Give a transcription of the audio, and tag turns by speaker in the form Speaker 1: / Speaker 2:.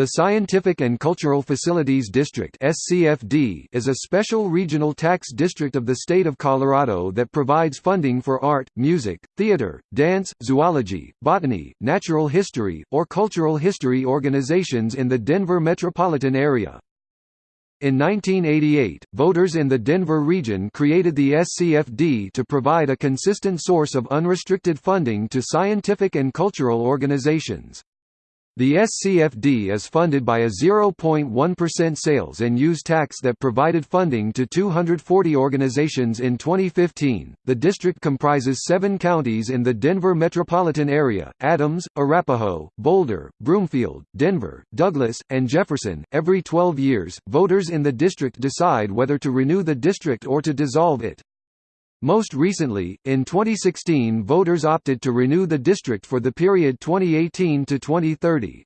Speaker 1: The Scientific and Cultural Facilities District is a special regional tax district of the state of Colorado that provides funding for art, music, theater, dance, zoology, botany, natural history, or cultural history organizations in the Denver metropolitan area. In 1988, voters in the Denver region created the SCFD to provide a consistent source of unrestricted funding to scientific and cultural organizations. The SCFD is funded by a 0.1% sales and use tax that provided funding to 240 organizations in 2015. The district comprises seven counties in the Denver metropolitan area Adams, Arapahoe, Boulder, Broomfield, Denver, Douglas, and Jefferson. Every 12 years, voters in the district decide whether to renew the district or to dissolve it. Most recently, in 2016 voters opted to renew the district for the period 2018 to 2030.